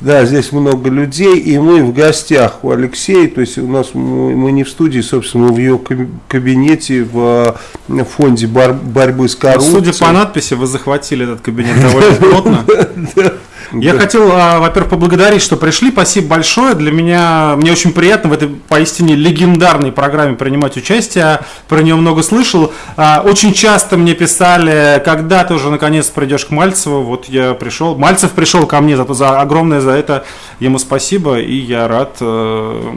Да, здесь много людей, и мы в гостях у Алексея, то есть у нас мы, мы не в студии, собственно, мы в ее кабинете в фонде бар, борьбы с коррупцией. Судя по надписи, вы захватили этот кабинет довольно плотно. Я хотел, а, во-первых, поблагодарить, что пришли. Спасибо большое. Для меня, мне очень приятно в этой поистине легендарной программе принимать участие. Про нее много слышал. А, очень часто мне писали, когда ты уже наконец придешь к Мальцеву. Вот я пришел. Мальцев пришел ко мне, зато за огромное за это ему спасибо. И я рад э,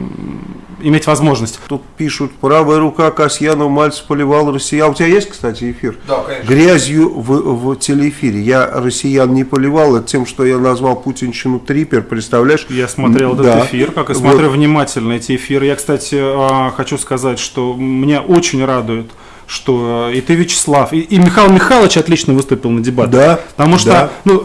иметь возможность. Тут пишут, правая рука Касьянов, Мальцев поливал россиян. У тебя есть, кстати, эфир? Да, конечно. Грязью в, в телеэфире. Я россиян не поливал, это тем, что я назвал путинщину трипер, представляешь? Я смотрел да. этот эфир, как и смотрю вот. внимательно эти эфиры. Я, кстати, а, хочу сказать, что меня очень радует, что и ты, Вячеслав, и, и Михаил Михайлович отлично выступил на дебатах. Да. Потому что да. ну,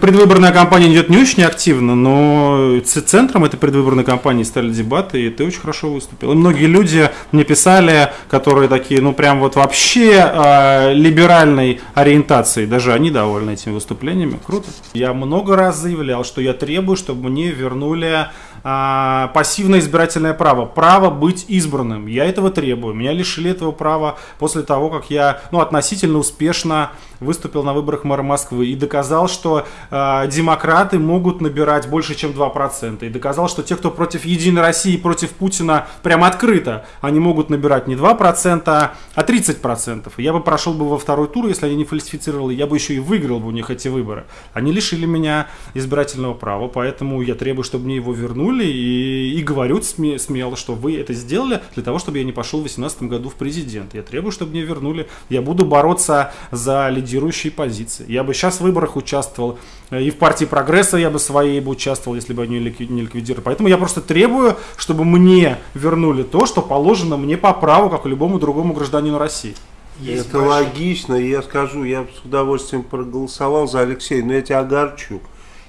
предвыборная кампания идет не очень активно, но центром этой предвыборной кампании стали дебаты, и ты очень хорошо выступил. И многие люди мне писали, которые такие, ну прям вот вообще э, либеральной ориентации, даже они довольны этими выступлениями. Круто. Я много раз заявлял, что я требую, чтобы мне вернули а, пассивное избирательное право, право быть избранным. Я этого требую. Меня лишили этого права после того, как я ну, относительно успешно выступил на выборах мэра Москвы и доказал, что э, демократы могут набирать больше, чем 2%. И доказал, что те, кто против Единой России, против Путина, прям открыто, они могут набирать не 2%, а 30%. И я бы прошел бы во второй тур, если они не фальсифицировали, я бы еще и выиграл бы у них эти выборы. Они лишили меня избирательного права, поэтому я требую, чтобы мне его вернули и, и говорю сме, смело, что вы это сделали для того, чтобы я не пошел в 2018 году в президент. Я требую, чтобы мне вернули. Я буду бороться за лидирующие позиции. Я бы сейчас в выборах участвовал, э, и в партии прогресса я бы своей бы участвовал, если бы они не ликвидировали. Поэтому я просто требую, чтобы мне вернули то, что положено мне по праву, как и любому другому гражданину России. Есть Это большой... логично, я скажу, я с удовольствием проголосовал за Алексея, но я тебя огорчу.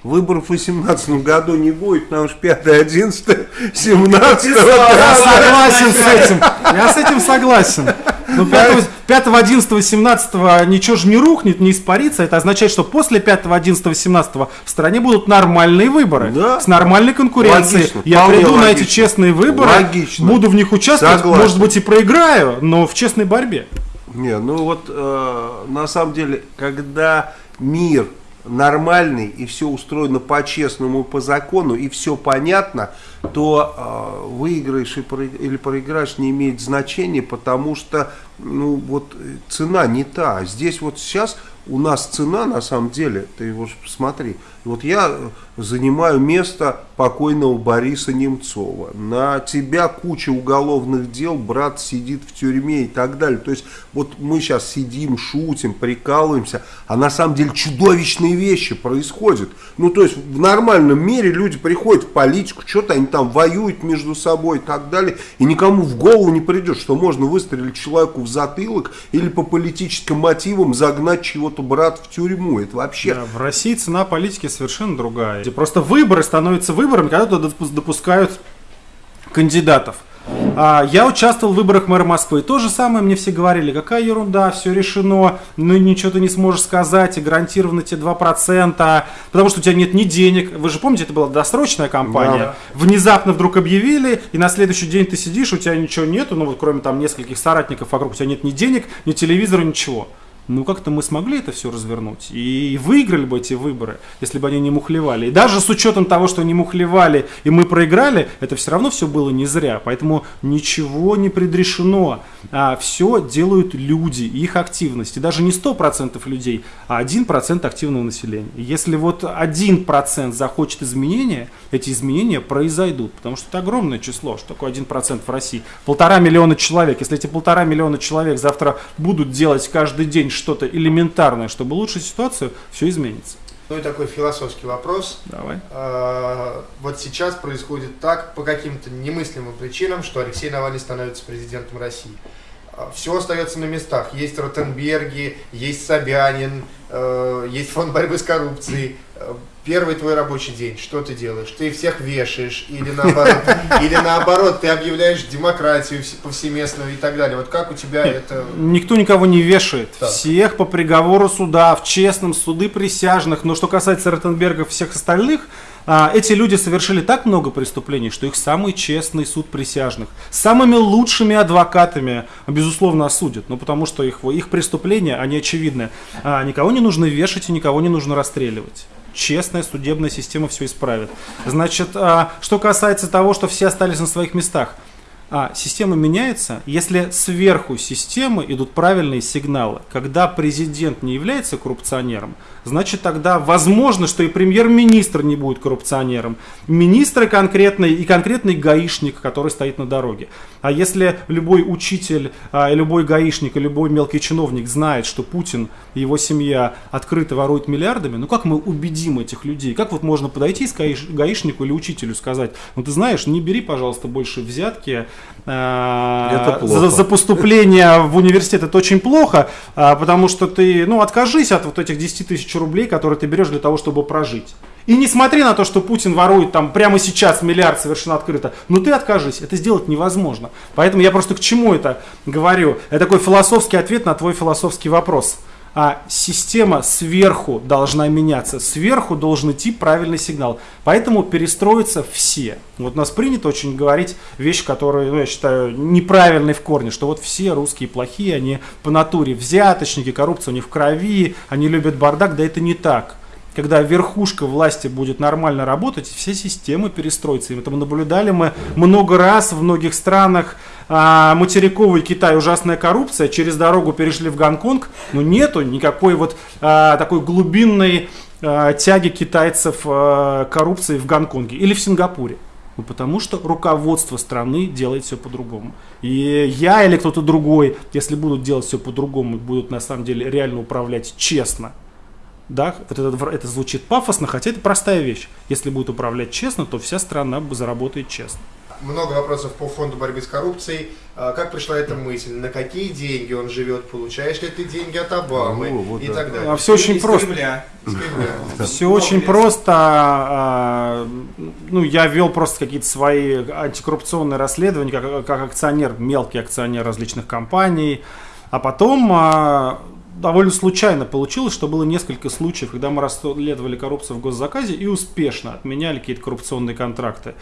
Выборов в 2018 году не будет, потому что 5, 11, 17 Я согласен с этим. Я с этим согласен. Но 5, 5 11, 17 ничего же не рухнет, не испарится. Это означает, что после 5, 11, 17 в стране будут нормальные выборы. Да. С нормальной конкуренцией. Логично, Я приду логично. на эти честные выборы, логично. буду в них участвовать, Согласен. может быть и проиграю, но в честной борьбе. Не, ну вот э, на самом деле, когда мир нормальный и все устроено по-честному, по закону, и все понятно, то э, выиграешь и про, или проиграешь не имеет значения, потому что ну, вот, цена не та. Здесь вот сейчас у нас цена на самом деле, ты его посмотри, вот я занимаю место покойного Бориса Немцова. На тебя куча уголовных дел, брат сидит в тюрьме и так далее. То есть вот мы сейчас сидим, шутим, прикалываемся, а на самом деле чудовищные вещи происходят. Ну то есть в нормальном мире люди приходят в политику, что-то они там воюют между собой и так далее. И никому в голову не придет, что можно выстрелить человеку в затылок или по политическим мотивам загнать чего-то брат в тюрьму. Это вообще... Да, в России цена политики совершенно другая. Просто выборы становятся выборами, когда туда допускают кандидатов. А, я участвовал в выборах мэра Москвы. То же самое мне все говорили, какая ерунда, все решено, ну ничего ты не сможешь сказать, и гарантированно тебе 2%, потому что у тебя нет ни денег. Вы же помните, это была досрочная кампания. Да. Внезапно вдруг объявили, и на следующий день ты сидишь, у тебя ничего нету, ну вот кроме там нескольких соратников вокруг, у тебя нет ни денег, ни телевизора, ничего ну как-то мы смогли это все развернуть и выиграли бы эти выборы, если бы они не мухлевали. И даже с учетом того, что они мухлевали и мы проиграли, это все равно все было не зря. Поэтому ничего не предрешено. А все делают люди их активность. И даже не 100% людей, а 1% активного населения. Если вот 1% захочет изменения, эти изменения произойдут. Потому что это огромное число. Что такое 1% в России? Полтора миллиона человек. Если эти полтора миллиона человек завтра будут делать каждый день что-то элементарное, чтобы улучшить ситуацию, все изменится. Ну и такой философский вопрос. Давай. А, вот сейчас происходит так, по каким-то немыслимым причинам, что Алексей Навальный становится президентом России. А, все остается на местах. Есть Ротенберги, есть Собянин, э, есть фонд борьбы с коррупцией. Первый твой рабочий день, что ты делаешь? Ты всех вешаешь или наоборот, или наоборот ты объявляешь демократию повсеместную и так далее. Вот как у тебя это? Никто никого не вешает. Так. Всех по приговору суда, в честном суды присяжных. Но что касается Ротенберга всех остальных, а, эти люди совершили так много преступлений, что их самый честный суд присяжных, самыми лучшими адвокатами, безусловно, осудят. Ну, потому что их, их преступления, они очевидны. А, никого не нужно вешать и никого не нужно расстреливать честная судебная система все исправит. Значит, а, что касается того, что все остались на своих местах – а система меняется, если сверху системы идут правильные сигналы. Когда президент не является коррупционером, значит тогда возможно, что и премьер-министр не будет коррупционером. Министры конкретный и конкретный гаишник, который стоит на дороге. А если любой учитель, а, любой гаишник и любой мелкий чиновник знает, что Путин и его семья открыто воруют миллиардами, ну как мы убедим этих людей? Как вот можно подойти к гаишнику или учителю сказать, ну ты знаешь, не бери, пожалуйста, больше взятки, это за, за поступление в университет это очень плохо, а, потому что ты, ну, откажись от вот этих 10 тысяч рублей, которые ты берешь для того, чтобы прожить. И несмотря на то, что Путин ворует там прямо сейчас миллиард совершенно открыто, ну ты откажись, это сделать невозможно. Поэтому я просто к чему это говорю? Это такой философский ответ на твой философский вопрос а система сверху должна меняться, сверху должен идти правильный сигнал. Поэтому перестроятся все. Вот у нас принято очень говорить вещи, которые, ну, я считаю, неправильные в корне, что вот все русские плохие, они по натуре взяточники, коррупция у них в крови, они любят бардак, да это не так когда верхушка власти будет нормально работать, все системы перестроятся. И это наблюдали мы много раз в многих странах. А, материковый Китай ужасная коррупция, через дорогу перешли в Гонконг, но нету никакой вот а, такой глубинной а, тяги китайцев а, коррупции в Гонконге или в Сингапуре. Ну, потому что руководство страны делает все по-другому. И я или кто-то другой, если будут делать все по-другому, будут на самом деле реально управлять честно, да, вот это, это звучит пафосно, хотя это простая вещь. Если будет управлять честно, то вся страна заработает честно. Много вопросов по фонду борьбы с коррупцией. А, как пришла эта мысль? На какие деньги он живет? Получаешь ли ты деньги от Обамы? Ну, вот и да. так далее. А все очень из просто. Кремля. Кремля. Все очень просто. А, ну, я вел просто какие-то свои антикоррупционные расследования, как, как акционер, мелкий акционер различных компаний. А потом довольно случайно получилось, что было несколько случаев, когда мы расследовали коррупцию в госзаказе и успешно отменяли какие-то коррупционные контракты.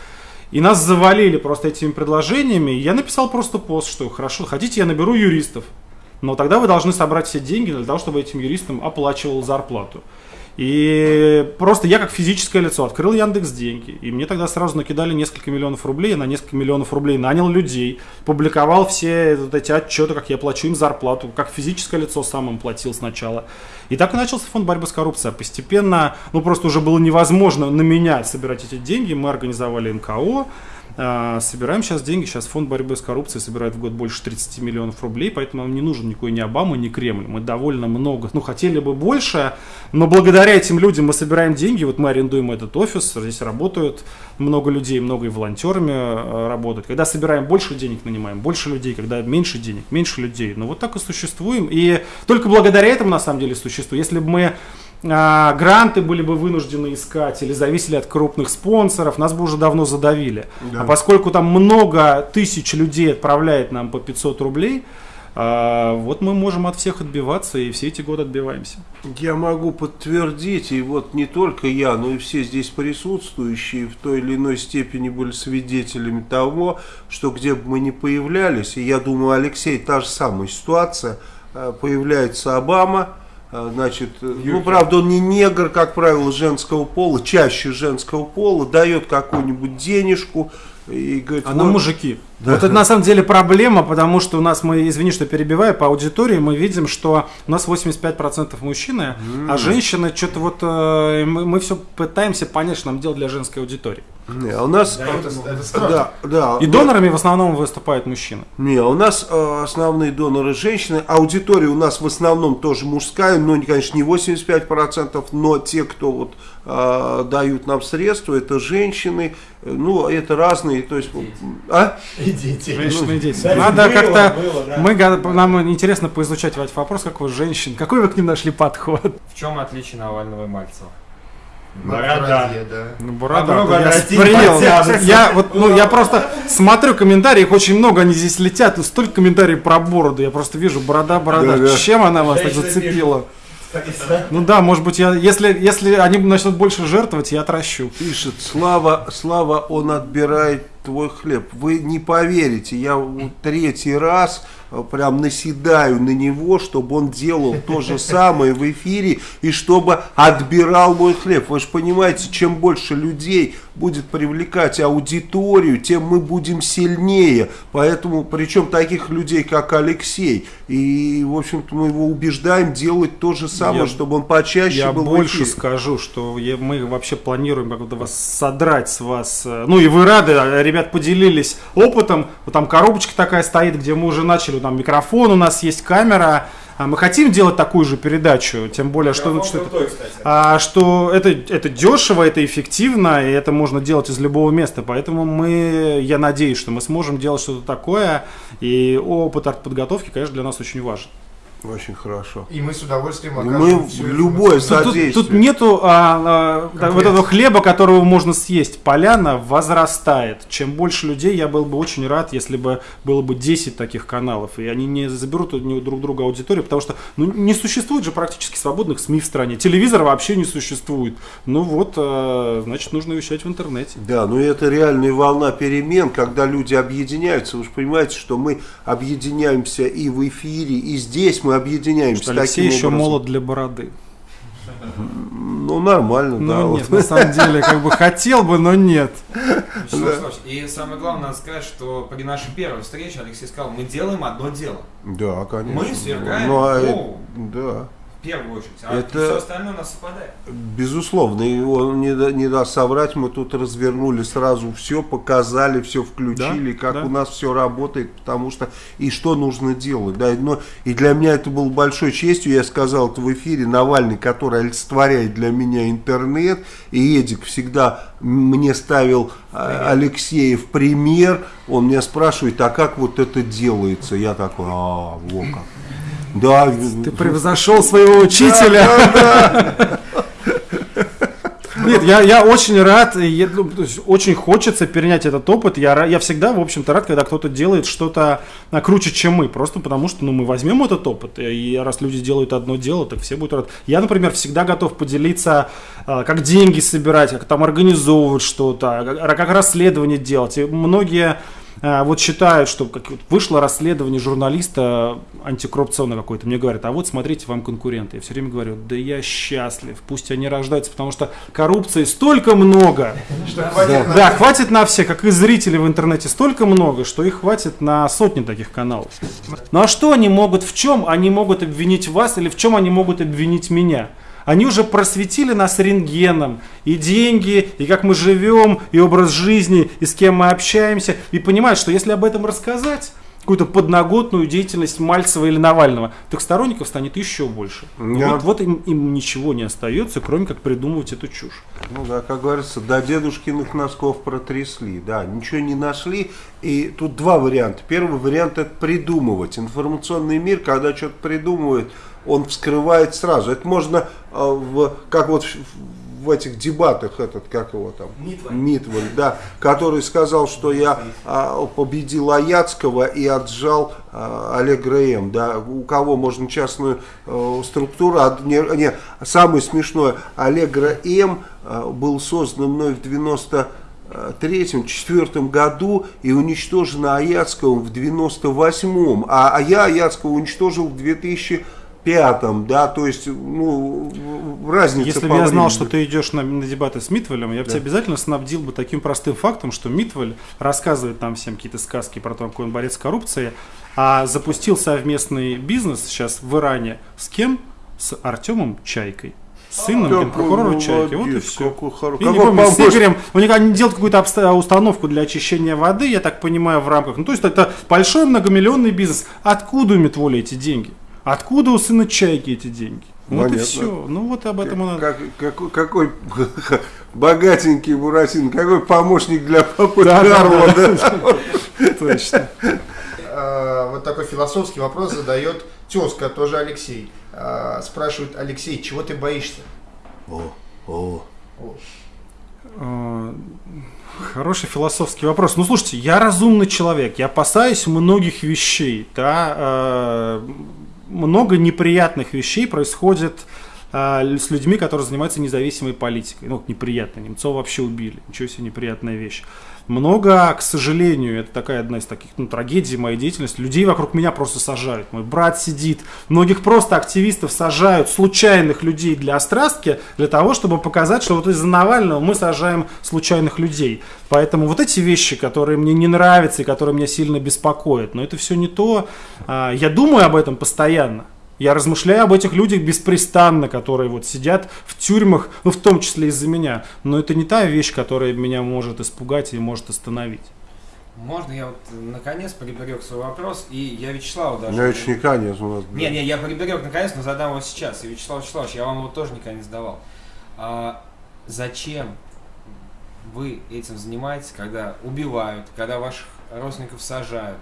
И нас завалили просто этими предложениями. Я написал просто пост, что хорошо, хотите, я наберу юристов. Но тогда вы должны собрать все деньги для того, чтобы этим юристам оплачивал зарплату. И просто я как физическое лицо открыл Яндекс деньги, и мне тогда сразу накидали несколько миллионов рублей, я на несколько миллионов рублей нанял людей, публиковал все вот эти отчеты, как я плачу им зарплату, как физическое лицо сам им платил сначала. И так и начался фонд борьбы с коррупцией. Постепенно, ну просто уже было невозможно на меня собирать эти деньги, мы организовали НКО, собираем сейчас деньги, сейчас фонд борьбы с коррупцией собирает в год больше 30 миллионов рублей, поэтому нам не нужен никакой ни Обама, ни Кремль. Мы довольно много, ну хотели бы больше, но благодаря этим людям мы собираем деньги, вот мы арендуем этот офис, здесь работают много людей, много и волонтерами э, работают. Когда собираем больше денег, нанимаем больше людей, когда меньше денег, меньше людей. Ну вот так и существуем. И только благодаря этому на самом деле существуем. Если бы мы а, гранты были бы вынуждены искать или зависели от крупных спонсоров, нас бы уже давно задавили. Да. А поскольку там много тысяч людей отправляет нам по 500 рублей, а, вот мы можем от всех отбиваться и все эти годы отбиваемся. Я могу подтвердить, и вот не только я, но и все здесь присутствующие в той или иной степени были свидетелями того, что где бы мы ни появлялись, и я думаю, Алексей, та же самая ситуация, а, появляется Обама, значит, Юрий. ну, правда, он не негр, как правило, женского пола, чаще женского пола, дает какую-нибудь денежку и говорит... А вот, на мужики. Да. Вот это на самом деле проблема, потому что у нас, мы, извини, что перебиваю, по аудитории мы видим, что у нас 85% мужчины, mm. а женщины, что-то вот, э, мы, мы все пытаемся понять, что нам делать для женской аудитории. Не, а у нас... Да, это, это да, да, И донорами в основном выступают мужчины. Не, у нас э, основные доноры женщины, аудитория у нас в основном тоже мужская, но, конечно, не 85%, но те, кто вот э, дают нам средства, это женщины, ну, это разные, то есть... А? И дети. Женщины и дети. Надо как-то... Да. Мы, нам интересно поизучать ваш вопрос, как вы женщин. Какой вы к ним нашли подход? В чем отличие Навального и Мальцева? Борода. да. Ну, борода. Я принял. Я, вот, ну, я просто смотрю комментарии, их очень много, они здесь летят, но столько комментариев про бороду. Я просто вижу, борода, борода. Да, да. Чем она вас так зацепила? Ну да, может быть, я, если, если они начнут больше жертвовать, я отращу. Пишет, Слава, Слава, он отбирает твой хлеб. Вы не поверите, я вот третий раз э, прям наседаю на него, чтобы он делал то же самое в эфире и чтобы отбирал мой хлеб. Вы же понимаете, чем больше людей будет привлекать аудиторию, тем мы будем сильнее. Поэтому, причем таких людей, как Алексей. И, в общем-то, мы его убеждаем делать то же самое, Я- чтобы он почаще Я был в больше эфире. скажу, что я- мы вообще планируем как-то вас содрать с вас. э, Ну и вы рады, а, ребят поделились опытом. Вот там коробочка такая стоит, где мы уже начали, там микрофон у нас есть, камера. А Мы хотим делать такую же передачу, тем более, что, что, это- кстати. а, что это, это дешево, это эффективно, и это можно делать из любого места. Поэтому мы, я надеюсь, что мы сможем делать что-то такое. И опыт артподготовки, конечно, для нас очень важен. Очень хорошо. И мы с удовольствием И окажем мы любое информацию. Тут, содействие. тут нету а, а, вот этого хлеба, которого можно съесть. Поляна возрастает. Чем больше людей, я был бы очень рад, если бы было бы 10 таких каналов. И они не заберут у друг друг друга аудиторию, потому что ну, не существует же практически свободных СМИ в стране. Телевизора вообще не существует. Ну вот, а, значит, нужно вещать в интернете. Да, но это реальная волна перемен, когда люди объединяются. Вы же понимаете, что мы объединяемся и в эфире, и здесь мы объединяемся Что Алексей таким еще образом. молод для бороды. Ну, нормально, да. Ну вот. нет, на самом деле, как бы хотел бы, но нет. Вячеславович, И самое главное, надо сказать, что при нашей первой встрече Алексей сказал, мы делаем одно дело. Да, конечно. Мы свергаем Ну, а да. Первую очередь. А Это- все остальное у нас совпадает. Безусловно, и он не, не даст соврать, мы тут развернули сразу все, показали, все включили, Да, как да. у нас все работает, потому что и что нужно делать. Да, и, но, и для меня это было большой честью, я сказал это в эфире, Навальный, который олицетворяет для меня интернет, и Эдик всегда мне ставил а, Алексея в пример, он меня спрашивает, а как вот это делается? Я такой, а, во как. Да, Ты превзошел своего учителя. Нет, я, я очень рад, и я, ну, очень хочется перенять этот опыт. Я, я всегда, в общем-то, рад, когда кто-то делает что-то а, круче, чем мы. Просто потому что ну, мы возьмем этот опыт, и раз люди делают одно дело, так все будут рады. Я, например, всегда готов поделиться, а, как деньги собирать, как там организовывать что-то, как, как расследование делать. И многие а, вот считают, что как вот вышло расследование журналиста антикоррупционное какое-то, мне говорят, а вот смотрите, вам конкуренты. Я все время говорю, да я счастлив, пусть они рождаются, потому что коррупции столько много. Да, хватит на все, как и зрителей в интернете, столько много, что их хватит на сотни таких каналов. Ну а что они могут, в чем они могут обвинить вас или в чем они могут обвинить меня? Они уже просветили нас рентгеном, и деньги, и как мы живем, и образ жизни, и с кем мы общаемся, и понимают, что если об этом рассказать, какую-то подноготную деятельность Мальцева или Навального, так сторонников станет еще больше. Да. Вот, вот им, им ничего не остается, кроме как придумывать эту чушь. Ну да, как говорится, до дедушкиных носков протрясли, да, ничего не нашли. И тут два варианта. Первый вариант это придумывать. Информационный мир, когда что-то придумывает, он вскрывает сразу. Это можно, э, в, как вот в, этих дебатах, этот, как его там? Митваль. да, который сказал, что я а, победил Аяцкого и отжал а, Олега М. Да, у кого можно частную э, структуру, а, не, не, самое смешное, Аллегра М э, был создан мной в 90 третьем, четвертом году и уничтожен Аяцковым в 98-м, а, а я Аяцкого уничтожил в 2005-м, да, то есть, ну, разница Если бы я знал, что ты идешь на, на дебаты с Митвелем, я бы тебя обязательно снабдил бы таким простым фактом, что Митвель рассказывает нам всем какие-то сказки про то, какой он борец с коррупцией, а запустил совместный бизнес сейчас в Иране с кем? С Артемом Чайкой. Сыном Какой генпрокурора Чайки. Вот и молодец, все. какой хоро- Я не помню, с помощник. Игорем, у них они делают какую-то обста- установку для очищения воды, я так понимаю, в рамках. Ну, то есть это большой многомиллионный бизнес. Откуда у Митволя эти деньги? Откуда у сына Чайки эти деньги? Вот и все. Ну вот об этом и надо. Как, какой, какой богатенький Буратино, какой помощник для папы Да, Карла, да. да? Точно. Э, вот такой философский вопрос задает тезка, тоже Алексей. Э, Спрашивает Алексей, чего ты боишься? О, о. Э, Хороший философский вопрос. Ну, слушайте, я разумный человек, я опасаюсь многих вещей, да. Много неприятных вещей происходит с людьми, которые занимаются независимой политикой. Ну, неприятно. Немцова вообще убили. Ничего себе неприятная вещь. Много, к сожалению, это такая одна из таких ну, трагедий моей деятельности, людей вокруг меня просто сажают. Мой брат сидит, многих просто активистов сажают, случайных людей для острастки, для того, чтобы показать, что вот из-за Навального мы сажаем случайных людей. Поэтому вот эти вещи, которые мне не нравятся и которые меня сильно беспокоят, но это все не то. А, я думаю об этом постоянно. Я размышляю об этих людях беспрестанно, которые вот сидят в тюрьмах, ну в том числе из-за меня. Но это не та вещь, которая меня может испугать и может остановить. Можно я вот наконец приберег свой вопрос, и я Вячеславу даже... Ну, это не конец у нас. Не, не, я приберег наконец, но задам его сейчас. И Вячеслав Вячеславович, я вам его тоже никогда не задавал. А, зачем вы этим занимаетесь, когда убивают, когда ваших родственников сажают,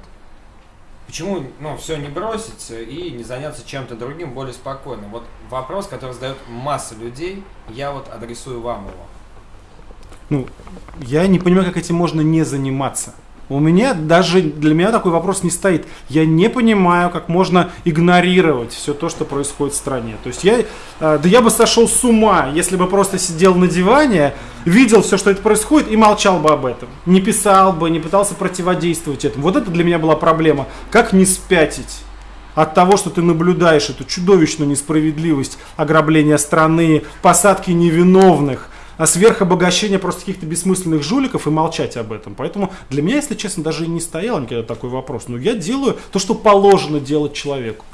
Почему ну, все не бросить и не заняться чем-то другим более спокойным? Вот вопрос, который задает масса людей, я вот адресую вам его. Ну, я не понимаю, как этим можно не заниматься. У меня даже для меня такой вопрос не стоит. Я не понимаю, как можно игнорировать все то, что происходит в стране. То есть я, э, да я бы сошел с ума, если бы просто сидел на диване, видел все, что это происходит и молчал бы об этом. Не писал бы, не пытался противодействовать этому. Вот это для меня была проблема. Как не спятить? от того, что ты наблюдаешь эту чудовищную несправедливость ограбления страны, посадки невиновных, а сверхобогащение просто каких-то бессмысленных жуликов и молчать об этом. Поэтому для меня, если честно, даже и не стоял никогда такой вопрос. Но я делаю то, что положено делать человеку.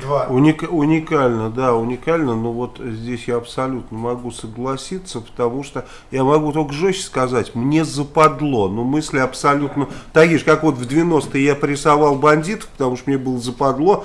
Два. Уник, уникально, да, уникально, но вот здесь я абсолютно могу согласиться, потому что я могу только жестче сказать, мне западло, но мысли абсолютно такие же, как вот в 90-е я прессовал бандитов, потому что мне было западло,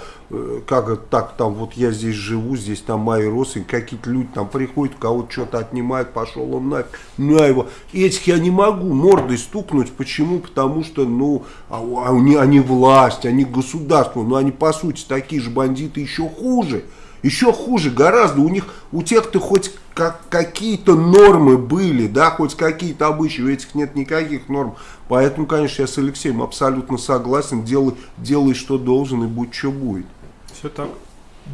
как это так, там вот я здесь живу, здесь там мои родственники, какие-то люди там приходят, кого-то что-то отнимают, пошел он нафиг, на его. Этих я не могу мордой стукнуть, почему? Потому что, ну, а, а они, они власть, они государство, но они по сути такие же бандиты, еще хуже. Еще хуже гораздо. У них, у тех-то хоть как, какие-то нормы были, да, хоть какие-то обычаи, у этих нет никаких норм. Поэтому, конечно, я с Алексеем абсолютно согласен. Делай, делай что должен и будь что будет. Все так.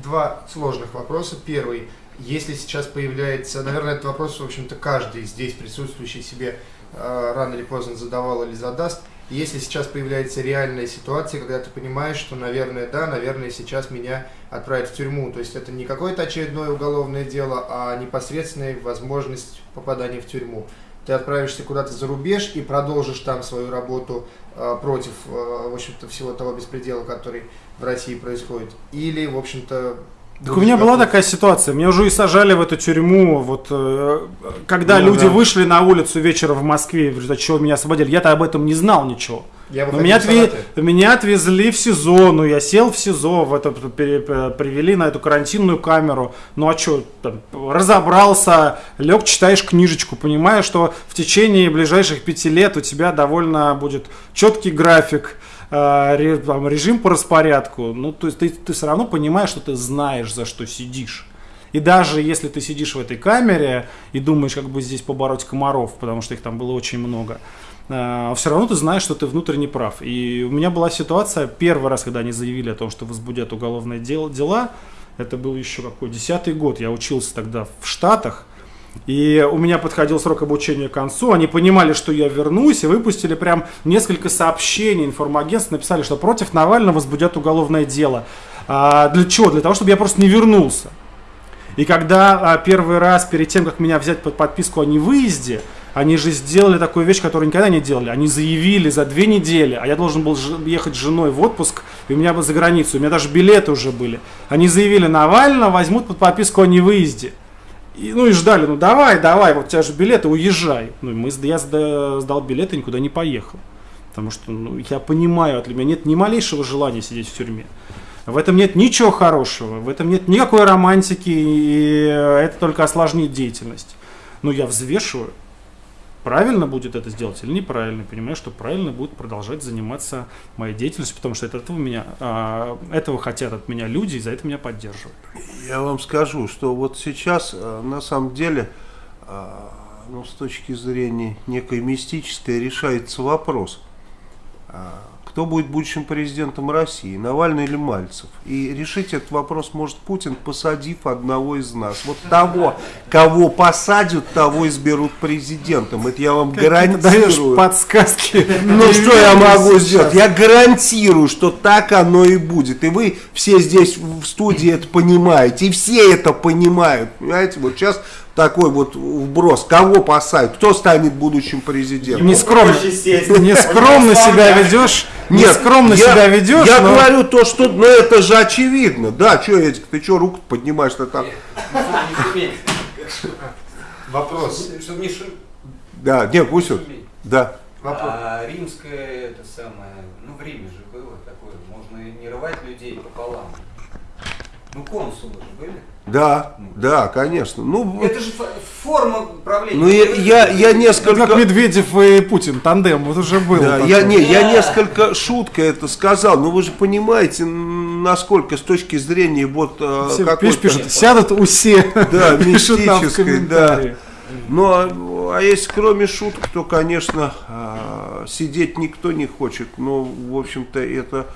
Два сложных вопроса. Первый. Если сейчас появляется, наверное, этот вопрос, в общем-то, каждый здесь присутствующий себе э, рано или поздно задавал или задаст – если сейчас появляется реальная ситуация, когда ты понимаешь, что, наверное, да, наверное, сейчас меня отправят в тюрьму. То есть это не какое-то очередное уголовное дело, а непосредственная возможность попадания в тюрьму. Ты отправишься куда-то за рубеж и продолжишь там свою работу э, против, э, в общем-то, всего того беспредела, который в России происходит. Или, в общем-то, так у меня была такая ситуация. Меня уже и сажали в эту тюрьму. Вот э, когда ну, люди да. вышли на улицу вечером в Москве, в результате чего меня освободили, я-то об этом не знал ничего. Я Но меня, отве... меня отвезли в СИЗО, ну я сел в СИЗО, в это, привели на эту карантинную камеру. Ну а что, разобрался, лег, читаешь книжечку, понимаешь, что в течение ближайших пяти лет у тебя довольно будет четкий график Э, режим по распорядку, ну, то есть ты, ты все равно понимаешь, что ты знаешь, за что сидишь. И даже если ты сидишь в этой камере и думаешь, как бы здесь побороть комаров, потому что их там было очень много, э, все равно ты знаешь, что ты внутренне прав. И у меня была ситуация, первый раз, когда они заявили о том, что возбудят уголовные дел, дела, это был еще какой, десятый год, я учился тогда в Штатах, и у меня подходил срок обучения к концу, они понимали, что я вернусь, и выпустили прям несколько сообщений информагентств, написали, что против Навального возбудят уголовное дело. А, для чего? Для того, чтобы я просто не вернулся. И когда а, первый раз, перед тем, как меня взять под подписку о невыезде, они же сделали такую вещь, которую никогда не делали. Они заявили за две недели, а я должен был ехать с женой в отпуск, и у меня бы за границу, у меня даже билеты уже были. Они заявили, Навального возьмут под подписку о невыезде. И, ну и ждали, ну давай, давай, вот у тебя же билеты, уезжай. Ну, мы, я сдал билеты никуда не поехал. Потому что ну, я понимаю, для меня нет ни малейшего желания сидеть в тюрьме. В этом нет ничего хорошего, в этом нет никакой романтики, и это только осложнит деятельность. Но я взвешиваю, правильно будет это сделать или неправильно, понимаю, что правильно будет продолжать заниматься моей деятельностью, потому что это этого, меня, а, этого хотят от меня люди, и за это меня поддерживают. Я вам скажу, что вот сейчас э, на самом деле, э, ну, с точки зрения некой мистической, решается вопрос. Кто будет будущим президентом России, Навальный или Мальцев. И решить этот вопрос может Путин, посадив одного из нас. Вот того, кого посадят, того изберут президентом. Это я вам гарантирую. Даешь подсказки. Ну что я могу сделать? Я гарантирую, что так оно и будет. И вы все здесь в студии это понимаете. И все это понимают. Понимаете, вот сейчас такой вот вброс. Кого посадят? Кто станет будущим президентом? Нескромно, нескромно себя ведешь. Нет, нескромно я, себя ведешь. Я но- говорю то, что, ну это же очевидно. Да, что, Эдик, ты что, руку поднимаешь-то там? Вопрос. Чтобы не шуметь. Да, пусть он. Да. Вопрос. А римское это самое, ну в Риме же было такое, можно не рвать людей пополам. Ну консулы же были. Да, да, конечно. Ну, Это же фо- форма правления. ну я, я, я Ну, несколько... Как Медведев и Путин, тандем, вот уже было. Да, такое. я, не, я несколько шутка это сказал, но вы же понимаете, насколько с точки зрения вот э, Все, какой-то- пишут, пишут, сядут у все. Да, мистической, комментарии. Ну, а, а если кроме шуток, то, конечно, а, сидеть никто не хочет. Но, в общем-то, это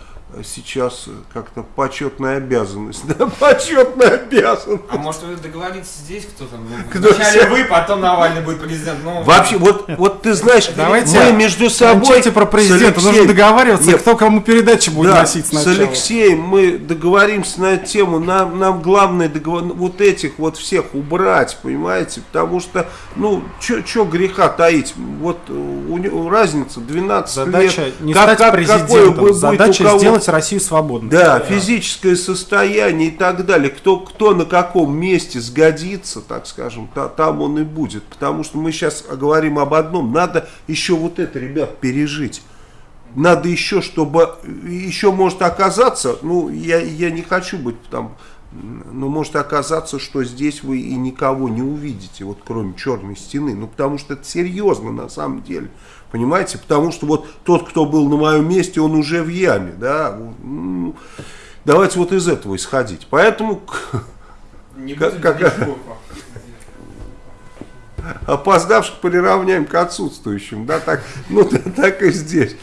сейчас как-то почетная обязанность. Да, почетная обязанность. А может вы договоритесь здесь, кто там? Ну, Кто Вначале все? вы, потом Навальный будет президент. Ну, Вообще, вот, вот ты знаешь, Давайте мы между собой... Про с президента, нужно Алексеем- договариваться, Нет, кто кому передачи будет Да, носить с сначала. Алексеем мы договоримся на эту тему. Нам, нам главное договор... вот этих вот всех убрать, понимаете? Потому что, ну, что греха таить? Вот э, у него разница 12 Задача лет. не Как- стать как- какое президентом, будет у задача кого- сделать Россию свободной. Да, физическое состояние и так далее. Кто, кто на каком месте сгодится, так скажем, та- там он и будет. Потому что мы сейчас говорим об одном. Надо еще вот это, ребят, пережить. Надо еще, чтобы... Еще может оказаться, ну, я, я не хочу быть там... Но может оказаться, что здесь вы и никого не увидите, вот кроме черной стены. Ну, потому что это серьезно на самом деле. Понимаете? Потому что вот тот, кто был на моем месте, он уже в яме, да. Ну, Давайте вот из этого исходить. Поэтому не как- опоздавших приравняем к отсутствующим, да, так, ну, так и здесь.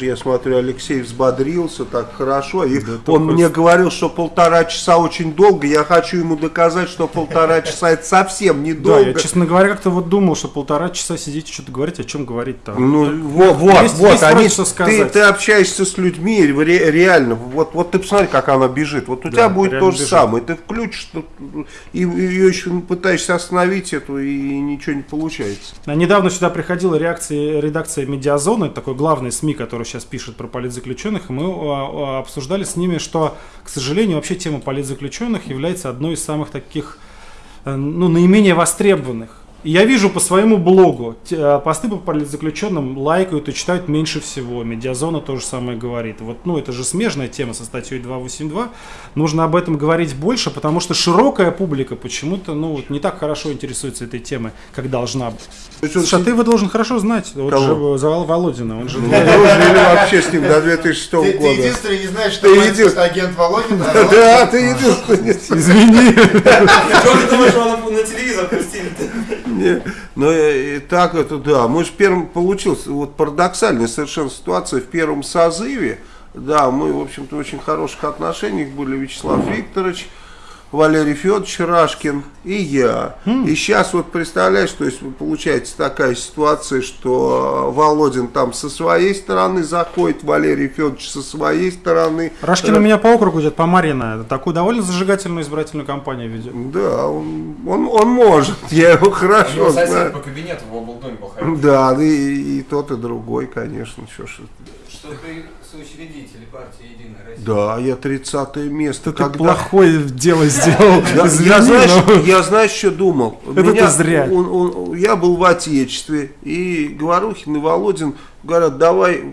Я смотрю, Алексей взбодрился так хорошо, и он мне говорил, что полтора часа очень долго, я хочу ему доказать, что полтора часа это совсем Да, недолго. я, честно говоря, как-то вот думал, что полтора часа сидите, что-то говорить, о чем говорить-то. Ну, вот, вот, Есть- вот, есть они, что ты, сказать. ты общаешься с людьми ре- реально, вот, вот ты посмотри, как она бежит, вот у тебя будет то же бежит. самое, ты включишь, и ее еще пытаешься остановить эту, и ничего не получается. А Недавно сюда приходила реакция, редакция Медиазоны, такой главный СМИ, который сейчас пишет про политзаключенных, и мы а, а, обсуждали с ними, что, к сожалению, вообще тема политзаключенных является одной из самых таких, э, ну, наименее востребованных. И я вижу по своему блогу, э, посты по политзаключенным лайкают и читают меньше всего. Медиазона то же самое говорит. Вот, ну, это же смежная тема со статьей 282. Нужно об этом говорить больше, потому что широкая публика почему-то, ну, вот не так хорошо интересуется этой темой, как должна быть. Он Слушай, а ты его должен хорошо знать. Вот Кого? же Завал Володина, он же... Дружили вообще с ним до 2006 Ты, ты года. единственный не знаешь, что Ты агент Володин, а Володин- Да, ты единственный. Извини. Что ты думаешь, его на, телевизор пустили-то? Не, Но и так это да. Мы же первым получилось вот парадоксальная совершенно ситуация в первом созыве. Да, мы, в общем-то, очень хороших отношениях были Вячеслав Викторович, Валерий Федорович Рашкин и я. И сейчас вот представляешь, то есть получается такая ситуация, что э, Володин там со своей стороны заходит, Валерий Федорович со своей стороны. Рашкин у меня по округу идет, по Марина. Такую довольно зажигательную избирательную кампанию ведет. Да, он, он, он может, я его хорошо него сосед знаю. по кабинету в облдоме был. Да, и, и тот, и другой, конечно. Что ж, Что ты соучредители партии Единая Россия. да, я 30 место. Ты Когда- плохое дело сделал. Я, я, знаешь, я знаешь, что думал? Это ты зря. он- он- я был в Отечестве, и Говорухин и Володин говорят, давай,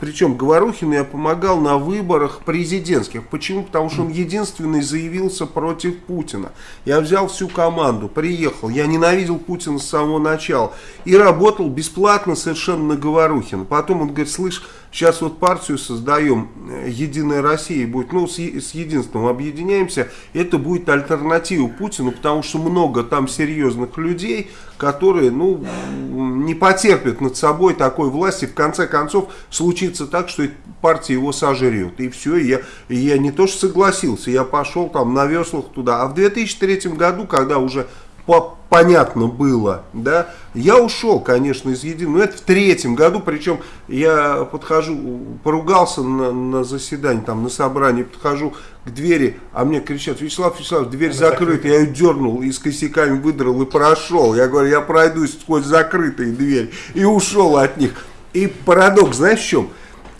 причем Говорухин я помогал на выборах президентских. Почему? Потому что он единственный заявился против Путина. Я взял всю команду, приехал, я ненавидел Путина с самого начала и работал бесплатно совершенно на Говорухина. Потом он говорит, слышь, сейчас вот партию создаем, э, Единая Россия будет, ну, с, с единством объединяемся, это будет альтернатива Путину, потому что много там серьезных людей, которые, ну, не потерпят над собой такой власти, в конце концов случится так, что партия его сожрет, и все, я, я не то что согласился, я пошел там на веслах туда, а в 2003 году, когда уже по- понятно было, да, я ушел, конечно, из Единого, но это в третьем году, причем я подхожу, поругался на, на заседании, там, на собрании, подхожу к двери, а мне кричат, Вячеслав Вячеслав, дверь закрыта, я ее дернул, и с косяками выдрал и прошел, я говорю, я пройдусь сквозь закрытые двери, и ушел от них. И парадокс, знаешь в чем?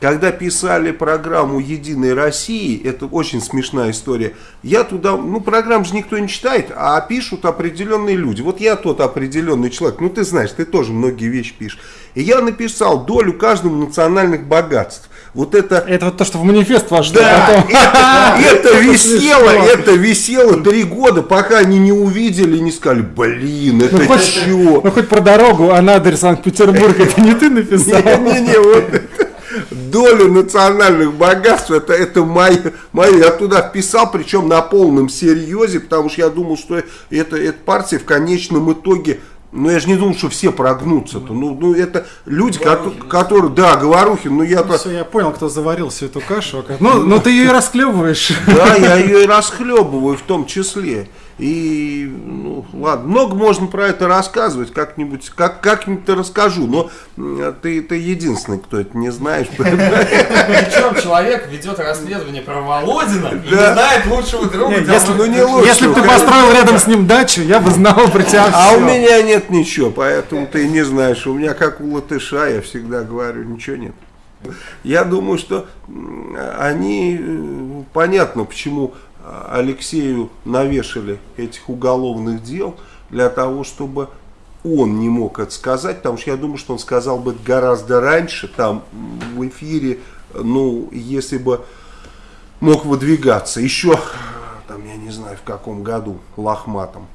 Когда писали программу «Единой России», это очень смешная история, я туда, ну программу же никто не читает, а пишут определенные люди. Вот я тот определенный человек, ну ты знаешь, ты тоже многие вещи пишешь. И я написал долю каждому национальных богатств. Вот это... Это вот то, что в манифест вошло. Да, потом. это, это висело, смешно. это висело три года, пока они не увидели и не сказали, блин, это Ну хоть, чё? ну хоть про дорогу, а Надарь Санкт-Петербург, это не ты написал? Не-не-не, вот это. Долю национальных богатств, это, это мое, мое. Я туда вписал, причем на полном серьезе, потому что я думал, что это, эта партия в конечном итоге, ну я же не думал, что все прогнутся-то. Ну, ну это люди, кото- которые, да, Говорухин, ну я-то, Все, я понял, кто заварил всю эту кашу. Ну, ну ты ее и расклевываешь. да, я ее и расхлебываю в том числе. И, ну, ладно, много можно про это рассказывать, как-нибудь, как, как-нибудь расскажу, но ты, ты единственный, кто это не знаешь. Причем человек ведет расследование про Володина и не знает лучшего друга. Если, ну, если бы ты построил рядом с ним дачу, я бы знал про тебя А у меня нет ничего, поэтому ты не знаешь. У меня как у латыша, я всегда говорю, ничего нет. Я думаю, что они, э, понятно, почему Алексею навешали этих уголовных дел, для того, чтобы он не мог это сказать, потому что я думаю, что он сказал бы гораздо раньше, там в эфире, ну, если бы мог выдвигаться. Еще, там, я не знаю, в каком году, лохматом.